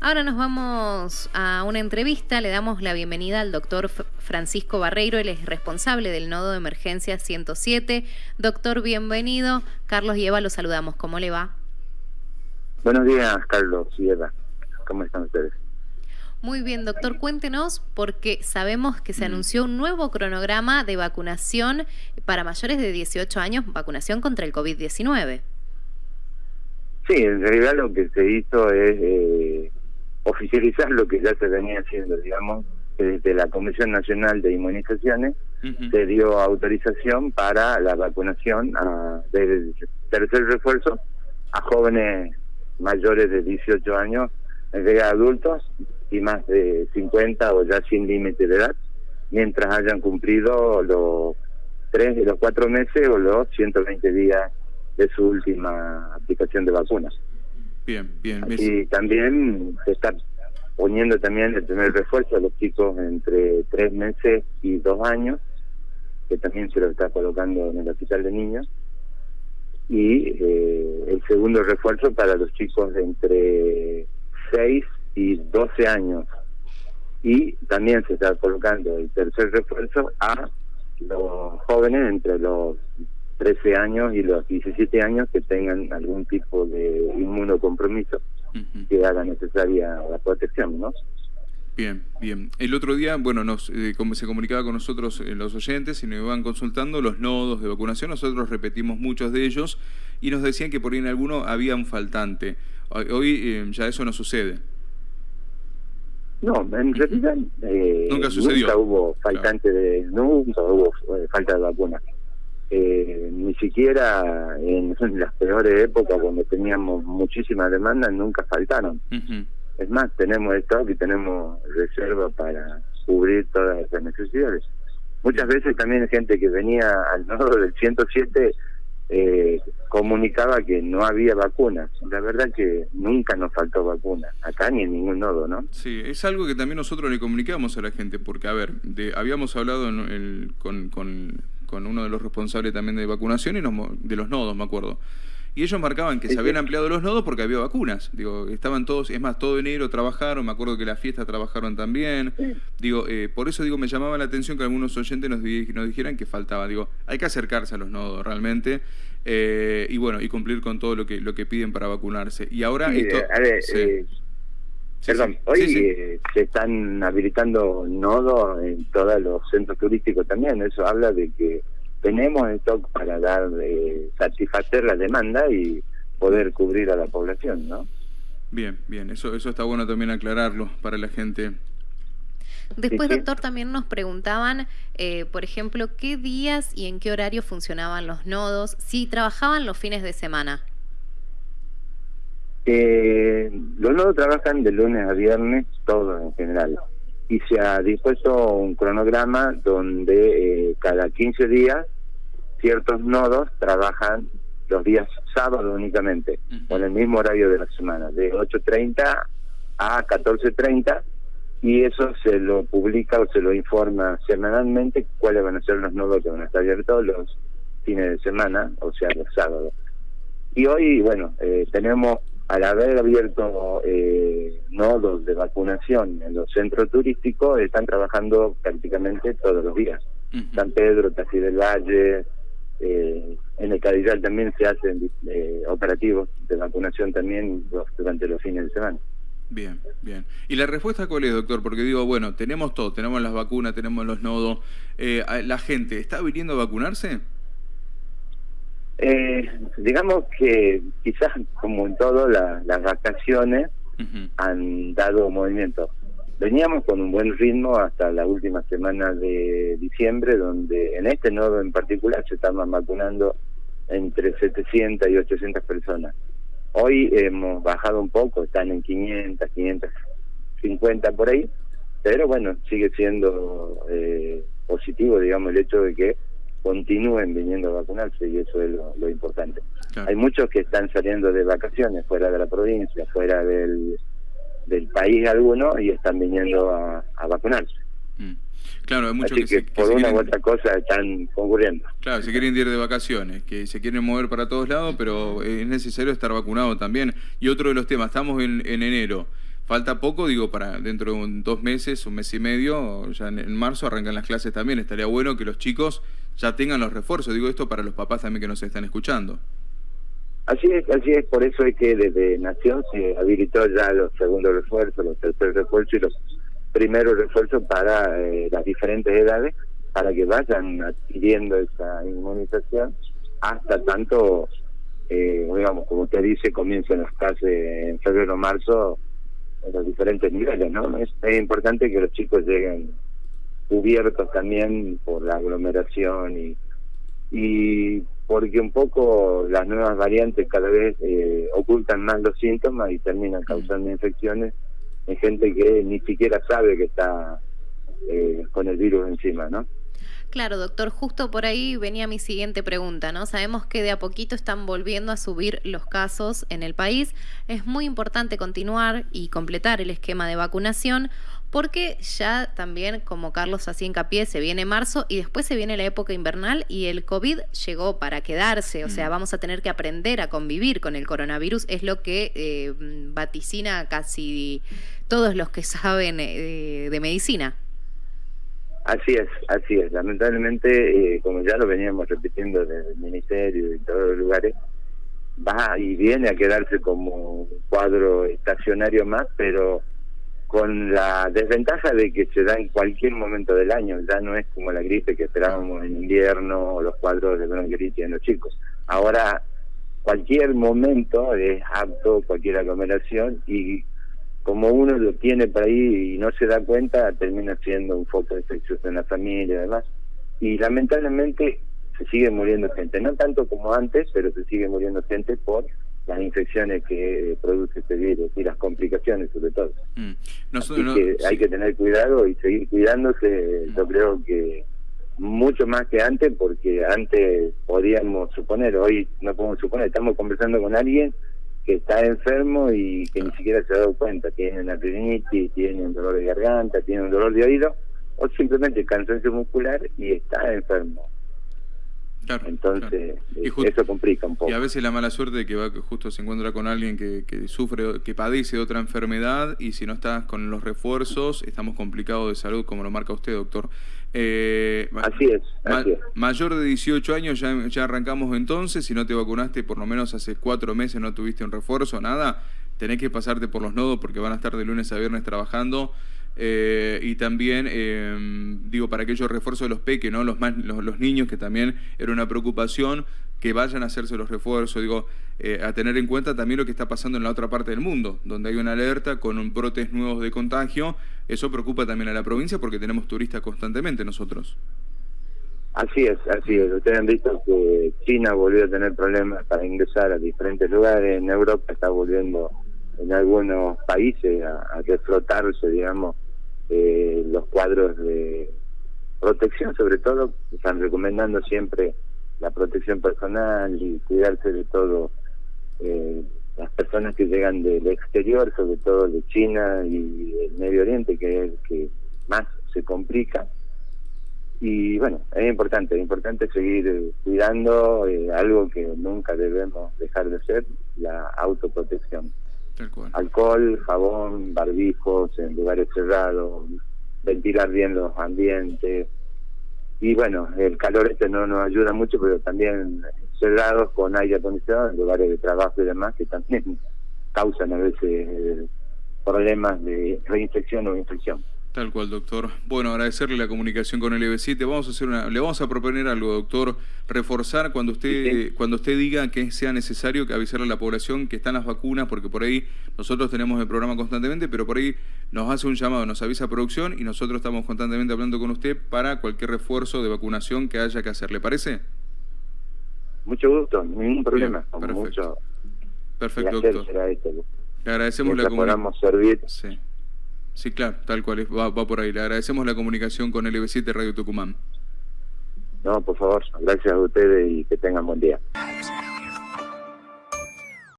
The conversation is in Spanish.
Ahora nos vamos a una entrevista, le damos la bienvenida al doctor Francisco Barreiro, él es responsable del nodo de emergencia 107. Doctor, bienvenido. Carlos y Eva, los saludamos. ¿Cómo le va? Buenos días, Carlos y Eva. ¿Cómo están ustedes? Muy bien, doctor, cuéntenos, porque sabemos que se mm. anunció un nuevo cronograma de vacunación para mayores de 18 años, vacunación contra el COVID-19. Sí, en realidad lo que se hizo es eh, oficializar lo que ya se venía haciendo, digamos, desde la Comisión Nacional de Inmunizaciones se dio autorización para la vacunación a, del tercer refuerzo a jóvenes mayores de 18 años, de adultos y más de 50 o ya sin límite de edad, mientras hayan cumplido los tres, los cuatro meses o los 120 días de su última aplicación de vacunas. Bien, bien. Y también se está poniendo también el primer refuerzo a los chicos entre tres meses y dos años, que también se lo está colocando en el hospital de niños, y eh, el segundo refuerzo para los chicos entre seis y doce años. Y también se está colocando el tercer refuerzo a los jóvenes entre los 13 años y los 17 años que tengan algún tipo de inmunocompromiso que haga necesaria la protección, ¿no? Bien, bien. El otro día, bueno, nos, eh, como se comunicaba con nosotros eh, los oyentes y nos iban consultando los nodos de vacunación, nosotros repetimos muchos de ellos y nos decían que por ahí en alguno había un faltante. Hoy, eh, ya eso no sucede. No, en realidad nunca sucedió. Nunca hubo faltante de, nunca hubo falta de vacuna eh, ni siquiera en, las peores épocas cuando teníamos muchísima demanda nunca faltaron. Es más, tenemos stock y tenemos reserva para cubrir todas esas necesidades. Muchas veces también gente que venía al nodo del 107 eh, comunicaba que no había vacunas. La verdad que nunca nos faltó vacuna, acá ni en ningún nodo, ¿no? Sí, es algo que también nosotros le comunicamos a la gente, porque, a ver, de, habíamos hablado con, con con uno de los responsables también de vacunación y de los nodos, me acuerdo. Y ellos marcaban que se habían ampliado los nodos porque había vacunas. Digo, estaban todos, es más, todo enero trabajaron, me acuerdo que la fiesta trabajaron también. Digo, eh, por eso digo, me llamaba la atención que algunos oyentes nos, nos dijeran que faltaba. Digo, hay que acercarse a los nodos realmente. Eh, y bueno, y cumplir con todo lo que lo que piden para vacunarse. Y ahora esto... Eh, perdón, hoy se están habilitando nodos en todos los centros turísticos también. Eso habla de que tenemos stock para dar eh, satisfacer la demanda y poder cubrir a la población, ¿no? Bien, bien, eso eso está bueno también aclararlo para la gente. Después, doctor, también nos preguntaban, eh, por ejemplo, qué días y en qué horario funcionaban los nodos, si trabajaban los fines de semana. Eh, los nodos trabajan de lunes a viernes, todos en general y se ha dispuesto un cronograma donde eh, cada 15 días ciertos nodos trabajan los días sábados únicamente, con el mismo horario de la semana, de 8.30 a 14.30, y eso se lo publica o se lo informa semanalmente cuáles van a ser los nodos que van a estar abiertos los fines de semana, o sea, los sábados. Y hoy, bueno, eh, tenemos al haber abierto eh, nodos de vacunación en los centros turísticos, están trabajando prácticamente todos los días. San Pedro, Taxi del Valle, eh, en el Cadillal también se hacen eh, operativos de vacunación también durante los fines de semana. Bien, bien. ¿Y la respuesta cuál es, doctor? Porque digo, bueno, tenemos todo, tenemos las vacunas, tenemos los nodos. Eh, ¿La gente está viniendo a vacunarse? Eh, digamos que quizás como en todo las vacaciones han dado movimiento. Veníamos con un buen ritmo hasta la última semana de diciembre, donde en este nodo en particular se estaban vacunando entre 700 y 800 personas. Hoy hemos bajado un poco, están en 500, 550 por ahí, pero bueno, sigue siendo eh, positivo, digamos, el hecho de que continúen viniendo a vacunarse y eso es lo, importante. Hay muchos que están saliendo de vacaciones fuera de la provincia, fuera del, del país alguno y están viniendo a, vacunarse. Mm. Claro, hay muchos que, por una u otra cosa están concurriendo. Claro, se quieren ir de vacaciones, que se quieren mover para todos lados, pero es necesario estar vacunado también. Y otro de los temas, estamos en, en enero. falta poco, digo, para dentro de dos meses, un mes y medio, ya en, marzo arrancan las clases también. Estaría bueno que los chicos ya tengan los refuerzos. Digo esto para los papás también que nos están escuchando. Así es, así es, por eso es que desde Nación se habilitó ya los segundos refuerzos, los terceros refuerzos y los primeros refuerzos para eh, las diferentes edades, para que vayan adquiriendo esa inmunización hasta tanto, eh, digamos, como usted dice, comiencen las clases en febrero o marzo en los diferentes niveles, ¿no? Es, es importante que los chicos lleguen cubiertos también por la aglomeración y, y porque un poco las nuevas variantes cada vez eh, ocultan más los síntomas y terminan causando infecciones en gente que ni siquiera sabe que está eh, con el virus encima, ¿no? Claro, doctor, justo por ahí venía mi siguiente pregunta, ¿no? Sabemos que de a poquito están volviendo a subir los casos en el país. Es muy importante continuar y completar el esquema de vacunación porque ya también, como Carlos hacía hincapié, se viene marzo y después se viene la época invernal y el COVID llegó para quedarse, o sea, mm. vamos a tener que aprender a convivir con el coronavirus, es lo que eh, vaticina casi todos los que saben eh, de medicina. Así es, así es. Lamentablemente, eh, como ya lo veníamos repitiendo desde el Ministerio y todos los lugares, va y viene a quedarse como un cuadro estacionario más, pero con la desventaja de que se da en cualquier momento del año, ya no es como la gripe que esperábamos en invierno o los cuadros de bronquitis en los chicos. Ahora, cualquier momento es apto, cualquier aglomeración y como uno lo tiene por ahí y no se da cuenta, termina siendo un foco de infección en la familia y demás. Y lamentablemente se sigue muriendo gente, no tanto como antes, pero se sigue muriendo gente por las infecciones que produce este virus y las complicaciones sobre todo. Mm. que hay que tener cuidado y seguir cuidándose, mm. yo creo que mucho más que antes, porque antes podíamos suponer, hoy no podemos suponer, estamos conversando con alguien que está enfermo y que ni siquiera se ha dado cuenta, tiene una rinitis, tiene un dolor de garganta, tiene un dolor de oído, o simplemente cansancio muscular y está enfermo. Entonces, eh, eso complica un poco. Y a veces la mala suerte de que va, justo se encuentra con alguien que, que sufre, que padece de otra enfermedad y si no estás con los refuerzos, estamos complicados de salud, como lo marca usted, doctor. Eh, así es, Mayor de 18 años ya, ya arrancamos entonces, si no te vacunaste por lo menos hace cuatro meses, no tuviste un refuerzo, nada, tenés que pasarte por los nodos porque van a estar de lunes a viernes trabajando. Eh, y también, em, digo, para aquellos refuerzos de los peques, ¿no? Los, más, los, niños, que también era una preocupación, que vayan a hacerse los refuerzos, digo, eh, a tener en cuenta también lo que está pasando en la otra parte del mundo, donde hay una alerta con brotes nuevos de contagio, eso preocupa también a la provincia porque tenemos turistas constantemente nosotros. Así es, así es. Ustedes han visto que China volvió a tener problemas para ingresar a diferentes lugares, en Europa está volviendo en algunos países a, a reflotarse, digamos, eh, los cuadros de protección, sobre todo, están recomendando siempre la protección personal y cuidarse de todo. Eh, las personas que llegan del exterior, sobre todo de China y del Medio Oriente, que es el que más se complica. Y bueno, es importante, es importante seguir cuidando eh, algo que nunca debemos dejar de ser, la autoprotección. Alcohol, jabón, barbijos en lugares cerrados, ventilar bien los ambientes. Y bueno, el calor este no nos ayuda mucho, pero también cerrados con aire acondicionado lugares de trabajo y demás que también causan a veces eh, problemas de reinfección o infección. Tal cual, doctor. Bueno, agradecerle la comunicación con el EB7. Vamos a hacer una, le vamos a proponer algo, doctor, reforzar cuando usted cuando usted diga que sea necesario que avisarle a la población que están las vacunas, porque por ahí nosotros tenemos el programa constantemente, pero por ahí nos hace un llamado, nos avisa producción y nosotros estamos constantemente hablando con usted para cualquier refuerzo de vacunación que haya que hacer. ¿Le parece? Mucho gusto, ningún problema. perfecto. perfecto, doctor. Le agradecemos la comunicación. servir. Sí. Sí, claro, tal cual, va, va por ahí. Le agradecemos la comunicación con el 7 Radio Tucumán. No, por favor, gracias a ustedes y que tengan buen día.